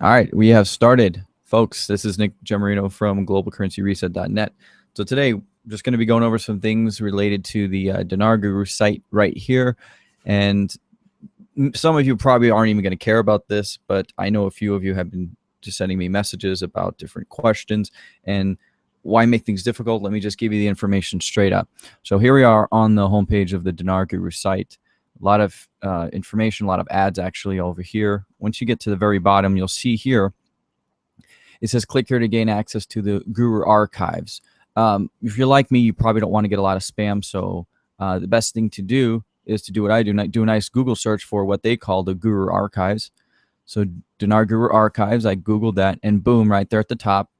All right, we have started, folks. This is Nick Gemarino from globalcurrencyreset.net. So today, we're just going to be going over some things related to the uh, Dinar Guru site right here. And some of you probably aren't even going to care about this, but I know a few of you have been just sending me messages about different questions and why make things difficult. Let me just give you the information straight up. So here we are on the homepage of the Dinar Guru site a lot of uh, information, a lot of ads actually over here. Once you get to the very bottom, you'll see here, it says click here to gain access to the Guru archives. Um, if you're like me, you probably don't want to get a lot of spam. So uh, the best thing to do is to do what I do, do a nice Google search for what they call the Guru archives. So Dinar Guru archives, I Googled that and boom, right there at the top,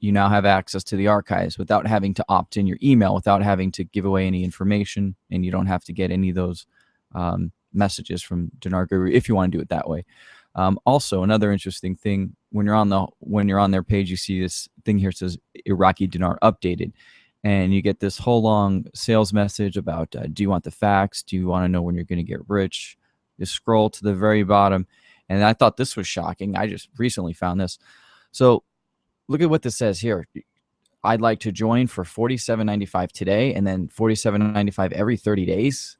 you now have access to the archives without having to opt in your email, without having to give away any information, and you don't have to get any of those um, messages from Dinar Guru if you want to do it that way. Um, also, another interesting thing when you're on the when you're on their page, you see this thing here says Iraqi dinar updated, and you get this whole long sales message about uh, do you want the facts? Do you want to know when you're going to get rich? You scroll to the very bottom, and I thought this was shocking. I just recently found this. So look at what this says here. I'd like to join for $47.95 today and then $47.95 every 30 days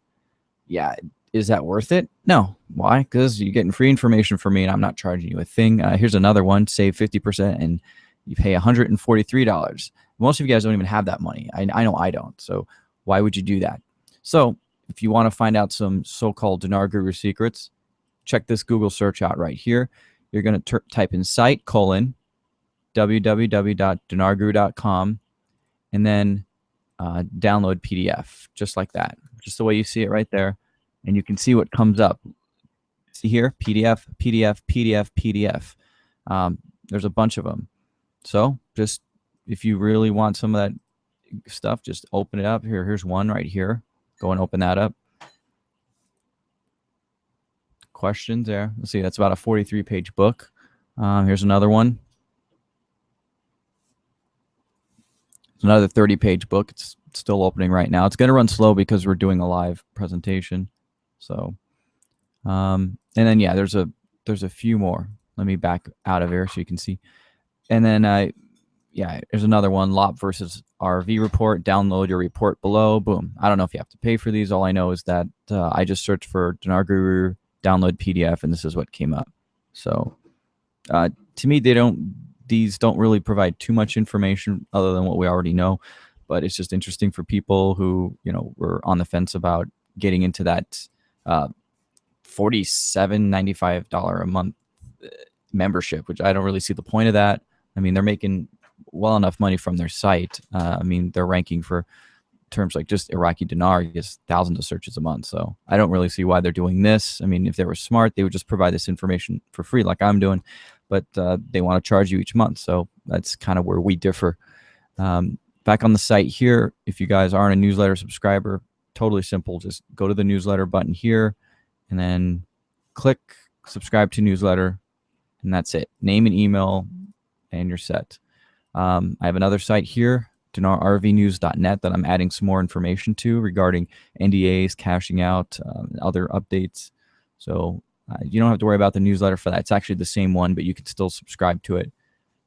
yeah, is that worth it? No. Why? Because you're getting free information from me and I'm not charging you a thing. Uh, here's another one save 50% and you pay $143. Most of you guys don't even have that money. I, I know I don't. So why would you do that? So if you want to find out some so called Dinar Guru secrets, check this Google search out right here. You're going to type in site colon www.dinarguru.com and then uh, download PDF just like that just the way you see it right there. And you can see what comes up. See here, PDF, PDF, PDF, PDF. Um, there's a bunch of them. So just if you really want some of that stuff, just open it up. Here, here's one right here. Go and open that up. Questions there. Let's see, that's about a 43 page book. Um, here's another one. Another 30 page book. It's still opening right now. It's going to run slow because we're doing a live presentation. So, um, and then yeah, there's a there's a few more. Let me back out of here so you can see. And then I, uh, yeah, there's another one. LOP versus RV report. Download your report below. Boom. I don't know if you have to pay for these. All I know is that uh, I just searched for Dinar Guru download PDF, and this is what came up. So, uh, to me, they don't. These don't really provide too much information other than what we already know but it's just interesting for people who you know were on the fence about getting into that uh, forty-seven ninety-five dollar a month uh, membership, which I don't really see the point of that. I mean, they're making well enough money from their site. Uh, I mean, they're ranking for terms like just Iraqi dinar gets thousands of searches a month. So I don't really see why they're doing this. I mean, if they were smart, they would just provide this information for free, like I'm doing. But uh, they want to charge you each month, so that's kind of where we differ. Um, back on the site here, if you guys aren't a newsletter subscriber, totally simple. Just go to the newsletter button here and then click subscribe to newsletter and that's it. Name and email and you're set. Um, I have another site here, dinarrvnews.net that I'm adding some more information to regarding NDAs, cashing out, uh, other updates. So uh, you don't have to worry about the newsletter for that. It's actually the same one, but you can still subscribe to it.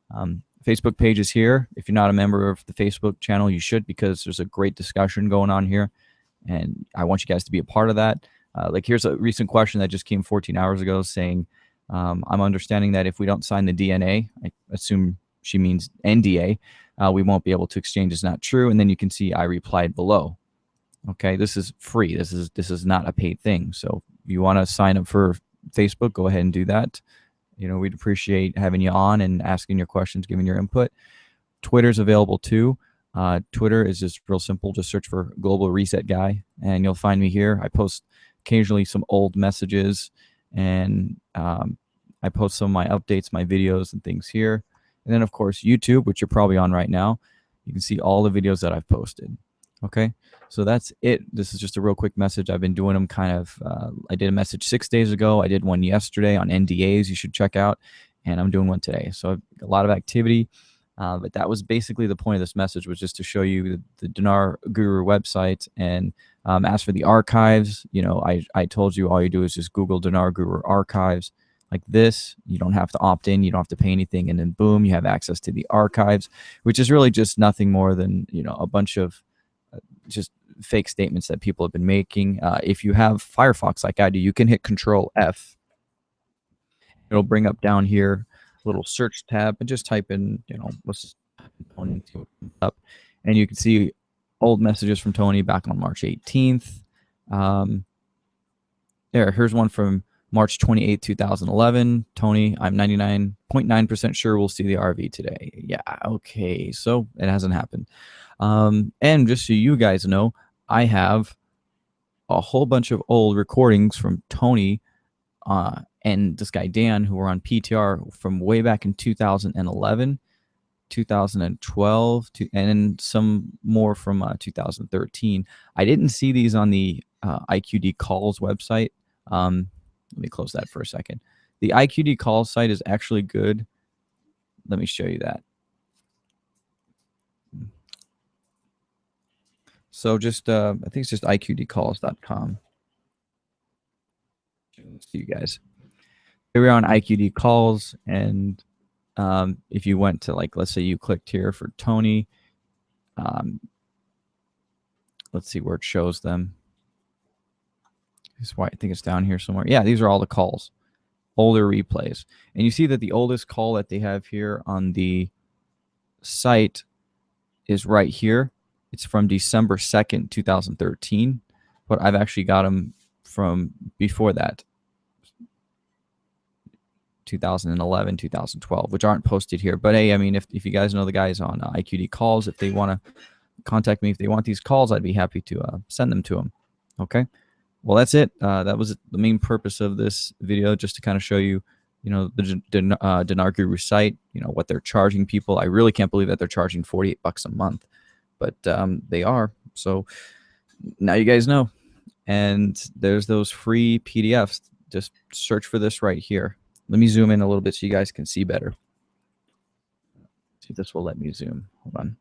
Um, Facebook page is here. If you're not a member of the Facebook channel, you should because there's a great discussion going on here. And I want you guys to be a part of that. Uh, like here's a recent question that just came 14 hours ago saying, um, I'm understanding that if we don't sign the DNA, I assume she means NDA, uh, we won't be able to exchange. Is not true. And then you can see I replied below. Okay, this is free. This is this is not a paid thing. So if you want to sign up for Facebook, go ahead and do that. You know, we'd appreciate having you on and asking your questions, giving your input. Twitter's available too. Uh, Twitter is just real simple. Just search for Global Reset Guy, and you'll find me here. I post occasionally some old messages, and um, I post some of my updates, my videos, and things here. And then, of course, YouTube, which you're probably on right now. You can see all the videos that I've posted. Okay, so that's it. This is just a real quick message. I've been doing them kind of. Uh, I did a message six days ago. I did one yesterday on NDAs. You should check out, and I'm doing one today. So a lot of activity. Uh, but that was basically the point of this message was just to show you the, the Dinar Guru website and um, as for the archives, you know, I, I told you all you do is just Google Dinar Guru archives. like this. You don't have to opt in, you don't have to pay anything, and then boom, you have access to the archives, which is really just nothing more than you know a bunch of just fake statements that people have been making. Uh, if you have Firefox like I do, you can hit Control F. It'll bring up down here a little search tab and just type in, you know, let's Tony up, and you can see old messages from Tony back on March 18th. Um, there, here's one from March 28, 2011. Tony, I'm 99.9% sure we'll see the RV today. Yeah, okay. So it hasn't happened. Um, and just so you guys know, I have a whole bunch of old recordings from Tony uh, and this guy Dan, who were on PTR from way back in 2011, 2012, to, and some more from uh, 2013. I didn't see these on the uh, IQD calls website. Um, let me close that for a second. The IQD call site is actually good. Let me show you that. So just, uh, I think it's just iqdcalls.com. See you guys. Here we are on IQD calls. And um, if you went to like, let's say you clicked here for Tony, um, let's see where it shows them. This why I think it's down here somewhere. Yeah, these are all the calls, older replays. And you see that the oldest call that they have here on the site is right here. It's from December 2nd, 2013, but I've actually got them from before that. 2011, 2012, which aren't posted here. But hey, I mean, if, if you guys know the guys on uh, IQD calls, if they want to contact me, if they want these calls, I'd be happy to uh, send them to them. Okay well, that's it. Uh, that was the main purpose of this video, just to kind of show you, you know, the Den uh, Guru site, you know, what they're charging people. I really can't believe that they're charging 48 bucks a month, but um, they are. So now you guys know. And there's those free PDFs. Just search for this right here. Let me zoom in a little bit so you guys can see better. See if this will let me zoom. Hold on.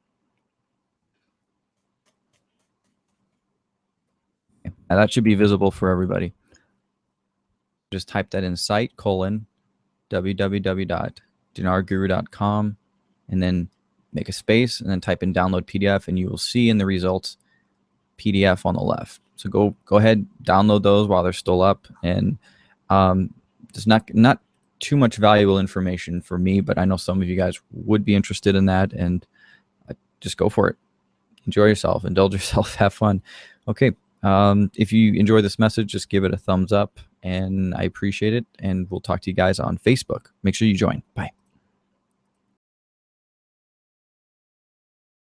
Now that should be visible for everybody. Just type that in site colon www.dinarguru.com and then make a space and then type in download PDF and you will see in the results PDF on the left. So go go ahead, download those while they're still up. And um, there's not not too much valuable information for me, but I know some of you guys would be interested in that. And uh, just go for it. Enjoy yourself, indulge yourself, have fun. Okay. Um, if you enjoy this message, just give it a thumbs up and I appreciate it. And we'll talk to you guys on Facebook. Make sure you join. Bye.